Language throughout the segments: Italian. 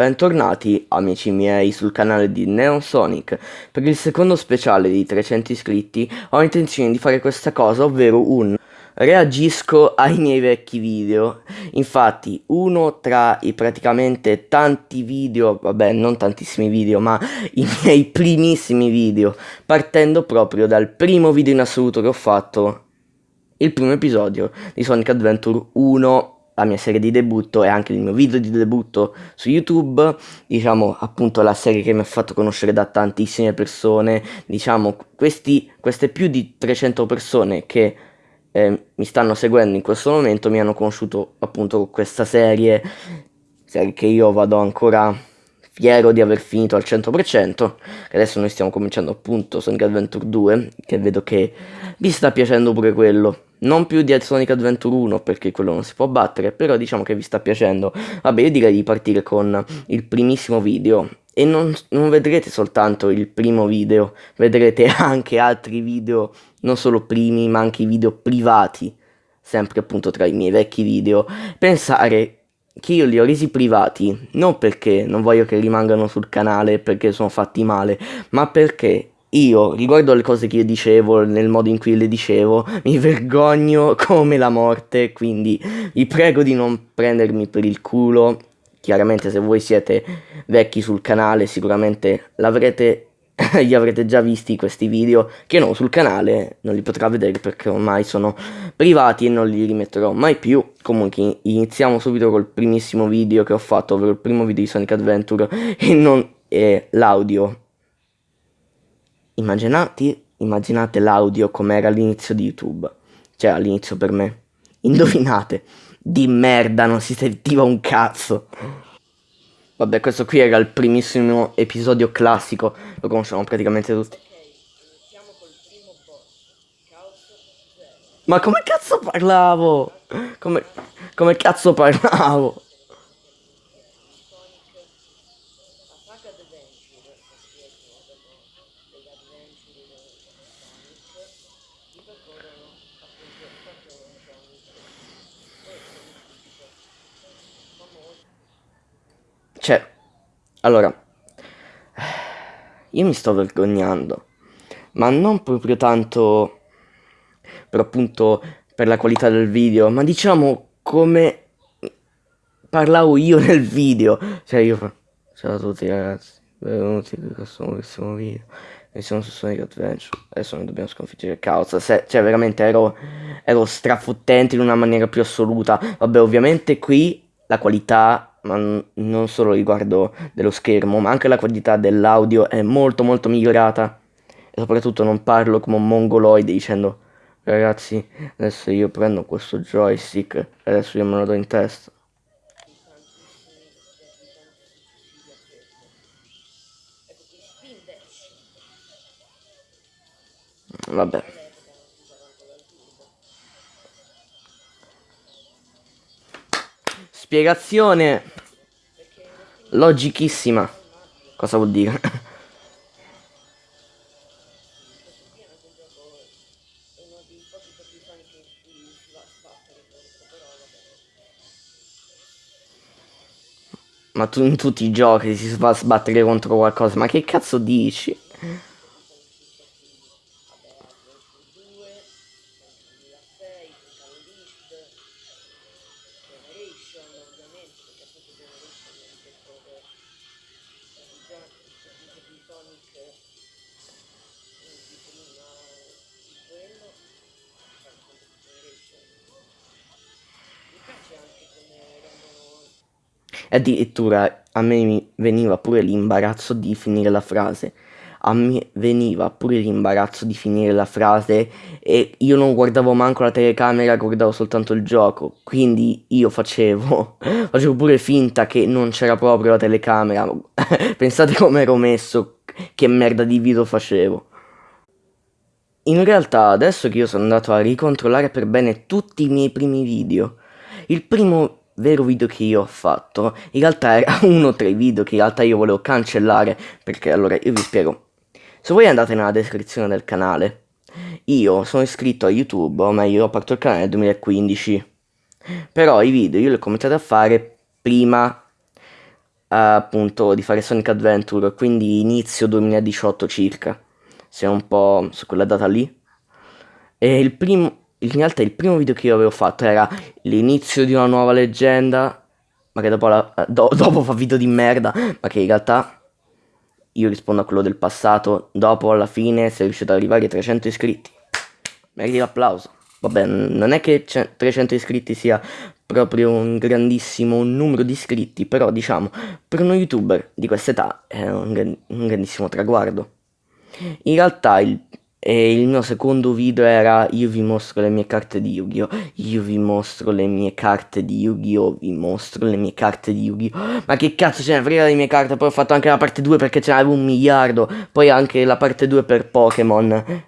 Bentornati amici miei sul canale di Neonsonic. Per il secondo speciale di 300 iscritti ho intenzione di fare questa cosa, ovvero un reagisco ai miei vecchi video. Infatti uno tra i praticamente tanti video, vabbè non tantissimi video, ma i miei primissimi video, partendo proprio dal primo video in assoluto che ho fatto, il primo episodio di Sonic Adventure 1 la mia serie di debutto e anche il mio video di debutto su YouTube, diciamo appunto la serie che mi ha fatto conoscere da tantissime persone, diciamo questi, queste più di 300 persone che eh, mi stanno seguendo in questo momento mi hanno conosciuto appunto con questa serie, serie che io vado ancora fiero di aver finito al 100%, adesso noi stiamo cominciando appunto Sonic Adventure 2, che vedo che vi sta piacendo pure quello. Non più di Sonic Adventure 1 perché quello non si può battere, però diciamo che vi sta piacendo. Vabbè, io direi di partire con il primissimo video. E non, non vedrete soltanto il primo video, vedrete anche altri video, non solo primi, ma anche video privati, sempre appunto tra i miei vecchi video. Pensare che io li ho resi privati, non perché non voglio che rimangano sul canale, perché sono fatti male, ma perché io, riguardo alle cose che io dicevo, nel modo in cui le dicevo, mi vergogno come la morte, quindi vi prego di non prendermi per il culo. Chiaramente se voi siete vecchi sul canale sicuramente l'avrete li avrete già visti questi video che no sul canale non li potrà vedere perché ormai sono privati e non li rimetterò mai più comunque iniziamo subito col primissimo video che ho fatto ovvero il primo video di Sonic Adventure e non l'audio Immaginati, immaginate l'audio come era all'inizio di YouTube. Cioè, all'inizio per me. Indovinate. Di merda, non si sentiva un cazzo. Vabbè, questo qui era il primissimo episodio classico. Lo conosciamo praticamente tutti. Ma come cazzo parlavo? Come, come cazzo parlavo? Cioè, allora, io mi sto vergognando, ma non proprio tanto per appunto per la qualità del video, ma diciamo come parlavo io nel video. Cioè io ciao a tutti ragazzi, benvenuti in questo nuovissimo video. E siamo su Sonic Adventure. Adesso noi dobbiamo sconfiggere il caos. Se, cioè, veramente ero, ero strafottente in una maniera più assoluta. Vabbè, ovviamente qui la qualità ma non solo riguardo dello schermo, ma anche la qualità dell'audio è molto molto migliorata e soprattutto non parlo come un mongoloide dicendo ragazzi adesso io prendo questo joystick e adesso io me lo do in testa. Vabbè. Spiegazione logichissima. Cosa vuol dire? Ma tu in tutti i giochi si va a sbattere contro qualcosa, ma che cazzo dici? E addirittura a me veniva pure l'imbarazzo di finire la frase. A me veniva pure l'imbarazzo di finire la frase e io non guardavo manco la telecamera, guardavo soltanto il gioco. Quindi io facevo, facevo pure finta che non c'era proprio la telecamera. Pensate come ero messo, che merda di video facevo. In realtà adesso che io sono andato a ricontrollare per bene tutti i miei primi video, il primo vero video che io ho fatto. In realtà era uno tra i video che in realtà io volevo cancellare perché allora io vi spiego. Se voi andate nella descrizione del canale io sono iscritto a youtube o meglio ho aperto il canale nel 2015 però i video io li ho cominciati a fare prima appunto di fare Sonic Adventure, quindi inizio 2018 circa, se un po' su quella data lì. E il primo, in realtà il primo video che io avevo fatto era l'inizio di una nuova leggenda, ma che dopo, la, do, dopo fa video di merda, ma che in realtà io rispondo a quello del passato, dopo alla fine sei riuscito ad arrivare a 300 iscritti. Meriti l'applauso. Vabbè, non è che 300 iscritti sia proprio un grandissimo numero di iscritti, però diciamo, per uno youtuber di questa età è un, un grandissimo traguardo. In realtà il, il, mio secondo video era io vi mostro le mie carte di Yu-Gi-Oh! Io vi mostro le mie carte di Yu-Gi-Oh! Vi mostro le mie carte di Yu-Gi-Oh! Ma che cazzo ce ne frega le mie carte? Poi ho fatto anche la parte 2 perché ce n'avevo un miliardo. Poi anche la parte 2 per Pokémon.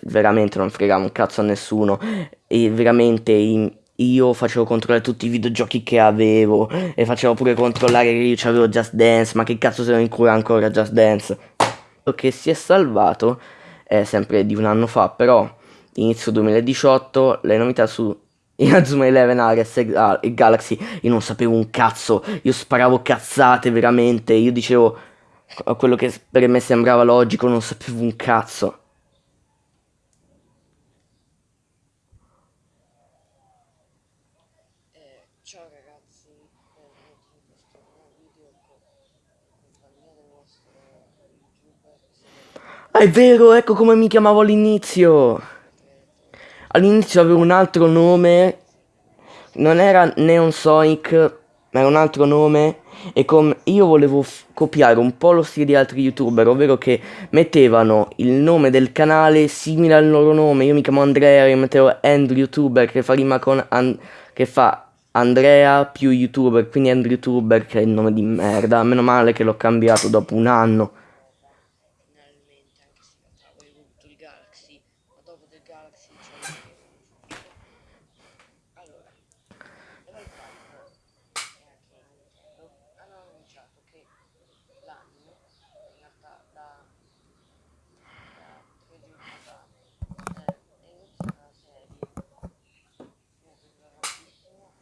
veramente non fregava un cazzo a nessuno. E veramente in, io facevo controllare tutti i videogiochi che avevo e facevo pure controllare che io avevo Just Dance, ma che cazzo se non incura ancora Just Dance? Che si è salvato è sempre di un anno fa, però inizio 2018 le novità su Inazuma Eleven Ares e Galaxy io non sapevo un cazzo, io sparavo cazzate veramente, io dicevo quello che per me sembrava logico, non sapevo un cazzo. Ciao ragazzi, benvenuti in questo nuovo video con compagnia del vostro youtuber. Ah, è vero, ecco come mi chiamavo all'inizio. All'inizio avevo un altro nome, non era Neon Sonic, ma era un altro nome. E io volevo copiare un po' lo stile di altri youtuber, ovvero che mettevano il nome del canale simile al loro nome. Io mi chiamo Andrea, io mettevo Andrew YouTuber che fa rima con... che fa Andrea più youtuber, quindi Andrew YouTuber che è il nome di merda, meno male che l'ho cambiato dopo un anno. Finalmente, anche se in realtà avevo avuto il Galaxy, ma dopo del Galaxy c'è Allora, Level 5 è anche Nintendo, hanno annunciato che l'anime, in realtà da, da tre giorni fa, eh, inizia una serie mi è piaciuta tantissimo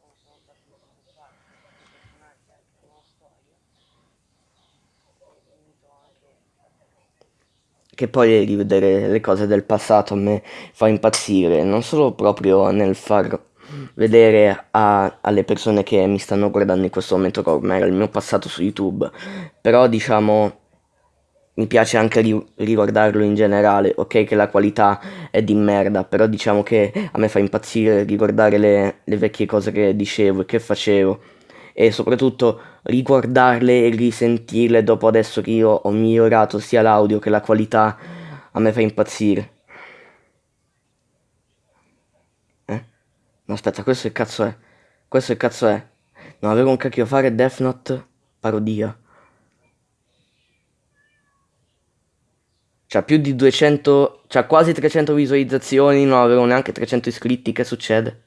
come sono stati sviluppati i personaggi anche la nuova storia e unito anche Che poi rivedere le cose del passato a me fa impazzire, non solo proprio nel far vedere a, alle persone che mi stanno guardando in questo momento come era il mio passato su YouTube, però diciamo mi piace anche ri riguardarlo in generale, ok che la qualità è di merda, però diciamo che a me fa impazzire riguardare le, le vecchie cose che dicevo e che facevo e soprattutto riguardarle e risentirle dopo adesso che io ho migliorato sia l'audio che la qualità a me fa impazzire. Eh? No aspetta, questo che cazzo è? Questo che cazzo è? Non avevo un cacchio a fare Death Note parodia. C'ha più di 200, c'ha quasi 300 visualizzazioni, non avevo neanche 300 iscritti, che succede?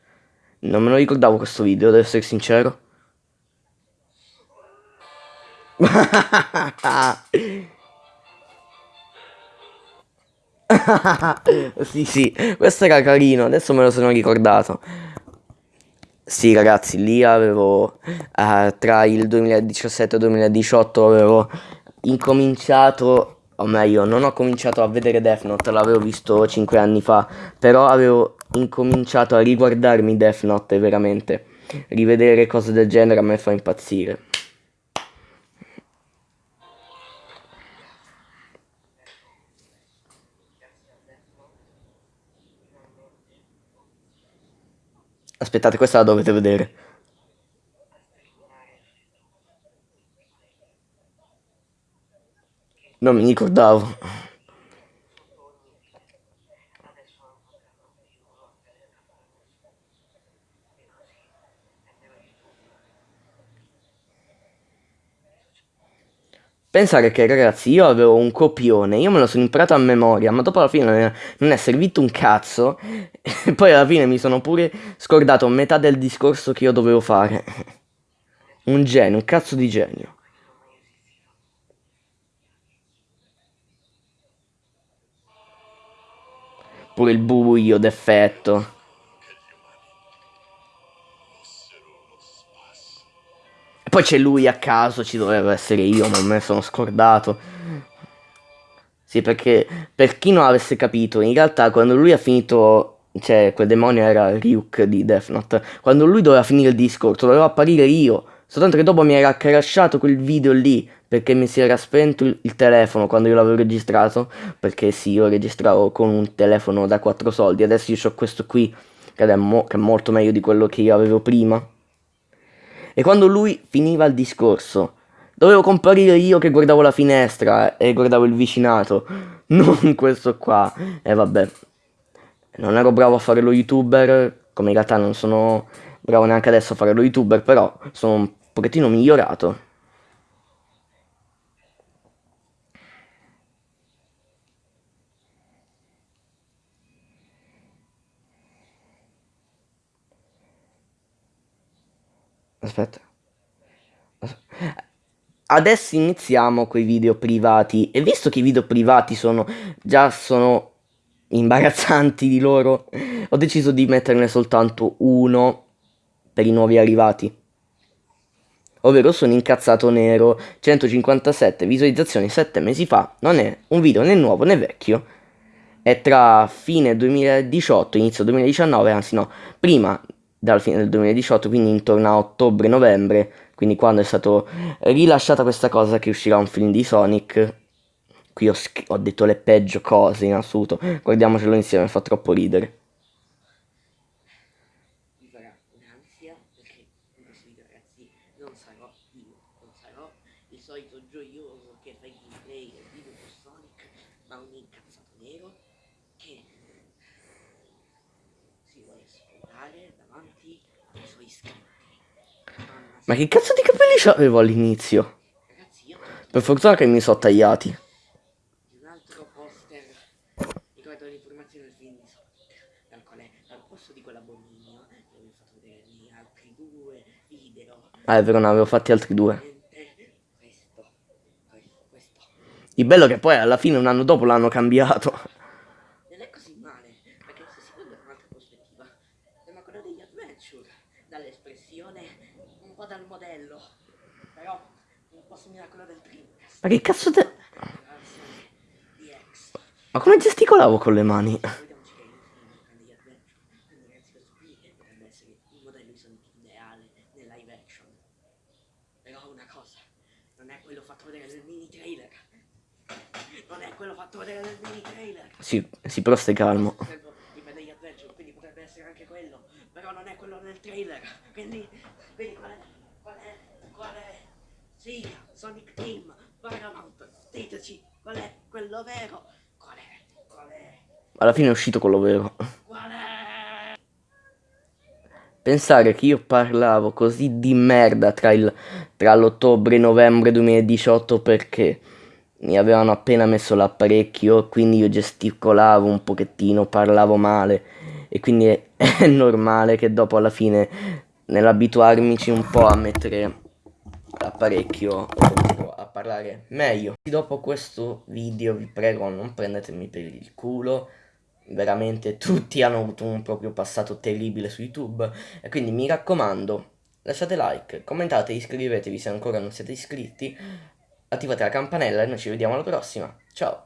Non me lo ricordavo questo video, devo essere sincero. sì, sì, questo era carino, adesso me lo sono ricordato. Sì, ragazzi, lì avevo, uh, tra il 2017 e il 2018 avevo incominciato o meglio, non ho cominciato a vedere Death Note, l'avevo visto 5 anni fa, però avevo incominciato a riguardarmi Death Note veramente. Rivedere cose del genere a me fa impazzire. Aspettate, questa la dovete vedere. Non mi ricordavo. Pensare che ragazzi io avevo un copione, io me lo sono imparato a memoria, ma dopo alla fine non è servito un cazzo e poi alla fine mi sono pure scordato metà del discorso che io dovevo fare. Un genio, un cazzo di genio. Pure il buio d'effetto. Poi c'è lui a caso, ci doveva essere io, ma me sono scordato. Sì, perché per chi non avesse capito, in realtà quando lui ha finito, cioè quel demonio era Ryuk di Death Note, quando lui doveva finire il discorso, doveva apparire io. Soltanto che dopo mi era crashato quel video lì, perché mi si era spento il, il telefono quando io l'avevo registrato, perché sì, io registravo con un telefono da 4 soldi, adesso io ho questo qui, che è, mo che è molto meglio di quello che io avevo prima. E quando lui finiva il discorso, dovevo comparire io che guardavo la finestra e guardavo il vicinato, non questo qua. E vabbè, non ero bravo a fare lo youtuber, come in realtà non sono bravo neanche adesso a fare lo youtuber, però sono un pochettino migliorato. Aspetta. Adesso iniziamo con i video privati. E visto che i video privati sono già sono imbarazzanti di loro, ho deciso di metterne soltanto uno per i nuovi arrivati. Ovvero sono incazzato nero, 157 visualizzazioni 7 mesi fa, non è un video né nuovo né vecchio. È tra fine 2018 e inizio 2019, anzi no, prima dalla fine del 2018, quindi intorno a ottobre-novembre, quindi quando è stato rilasciata questa cosa che uscirà un film di Sonic. Qui ho, ho detto le peggio cose in assoluto, guardiamocelo insieme, fa troppo ridere. Che si vuole sputare davanti ai suoi iscritti. Mamma Ma che cazzo di capelli c'avevo all'inizio? Per fortuna che mi sono tagliati. Ah, è vero, ne avevo fatti altri due. Il bello che poi alla fine un anno dopo l'hanno cambiato. Non è così male, perché se si guarda da un'altra prospettiva, sembra quello degli adventure, dall'espressione, un po' dal modello, però un po' simile a quello del Dreamcast. Ma che cazzo te... La versione di X. Ma come gesticolavo con le mani? Vediamoci che il film prende gli adventure, quindi ragazzi questo qui potrebbe essere il modello di Sonic ideale nel live action. Però una cosa, non è quello fatto vedere nel mini trailer. Non è quello fatto vedere nel mini trailer. Sì, sì, però stai calmo. Quindi potrebbe essere anche quello, però non è quello nel trailer. Quindi, quindi qual è? Qual è? Qual è? Sì, Sonic Team, Paramount, diteci qual è quello vero? Qual è? Qual è? Alla fine è uscito quello vero. Qual è? Pensare che io parlavo così di merda tra, tra l'ottobre e novembre 2018 perché mi avevano appena messo l'apparecchio, quindi io gesticolavo un pochettino, parlavo male e quindi è, è normale che dopo alla fine nell'abituarmici un po' a mettere l'apparecchio a parlare meglio. Dopo questo video vi prego non prendetemi per il culo veramente tutti hanno avuto un proprio passato terribile su YouTube e quindi mi raccomando lasciate like, commentate, iscrivetevi se ancora non siete iscritti, attivate la campanella e noi ci vediamo alla prossima. Ciao!